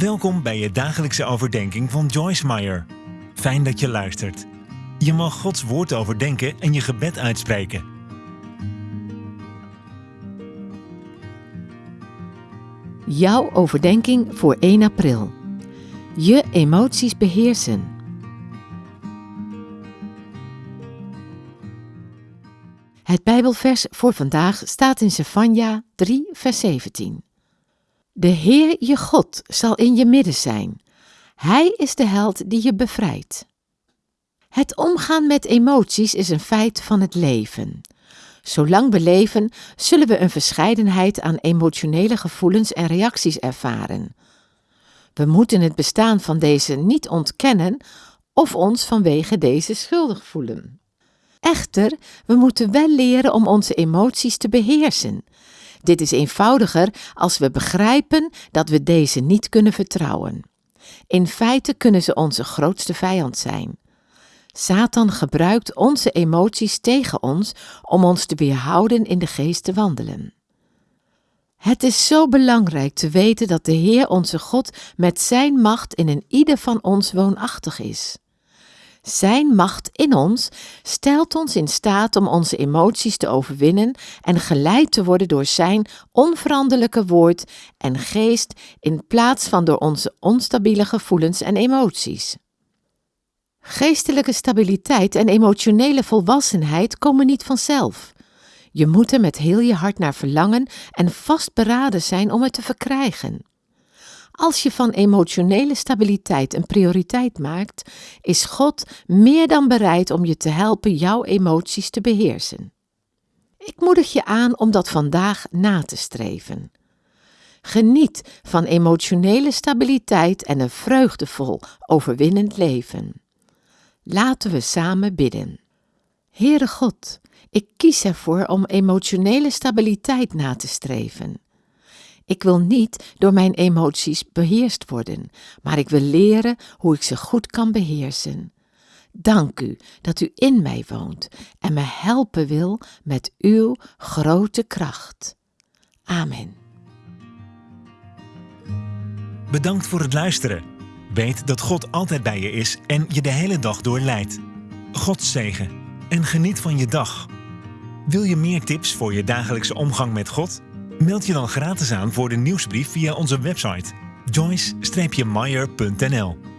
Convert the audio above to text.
Welkom bij je dagelijkse overdenking van Joyce Meyer. Fijn dat je luistert. Je mag Gods woord overdenken en je gebed uitspreken. Jouw overdenking voor 1 april. Je emoties beheersen. Het Bijbelvers voor vandaag staat in Sefania 3, vers 17. De Heer je God zal in je midden zijn. Hij is de held die je bevrijdt. Het omgaan met emoties is een feit van het leven. Zolang we leven, zullen we een verscheidenheid aan emotionele gevoelens en reacties ervaren. We moeten het bestaan van deze niet ontkennen of ons vanwege deze schuldig voelen. Echter, we moeten wel leren om onze emoties te beheersen. Dit is eenvoudiger als we begrijpen dat we deze niet kunnen vertrouwen. In feite kunnen ze onze grootste vijand zijn. Satan gebruikt onze emoties tegen ons om ons te weerhouden in de geest te wandelen. Het is zo belangrijk te weten dat de Heer onze God met Zijn macht in een ieder van ons woonachtig is. Zijn macht in ons stelt ons in staat om onze emoties te overwinnen en geleid te worden door Zijn onveranderlijke woord en geest in plaats van door onze onstabiele gevoelens en emoties. Geestelijke stabiliteit en emotionele volwassenheid komen niet vanzelf. Je moet er met heel je hart naar verlangen en vastberaden zijn om het te verkrijgen. Als je van emotionele stabiliteit een prioriteit maakt, is God meer dan bereid om je te helpen jouw emoties te beheersen. Ik moedig je aan om dat vandaag na te streven. Geniet van emotionele stabiliteit en een vreugdevol, overwinnend leven. Laten we samen bidden. Heere God, ik kies ervoor om emotionele stabiliteit na te streven. Ik wil niet door mijn emoties beheerst worden, maar ik wil leren hoe ik ze goed kan beheersen. Dank u dat u in mij woont en me helpen wil met uw grote kracht. Amen. Bedankt voor het luisteren. Weet dat God altijd bij je is en je de hele dag door leidt. God zegen en geniet van je dag. Wil je meer tips voor je dagelijkse omgang met God? Meld je dan gratis aan voor de nieuwsbrief via onze website joyce-meyer.nl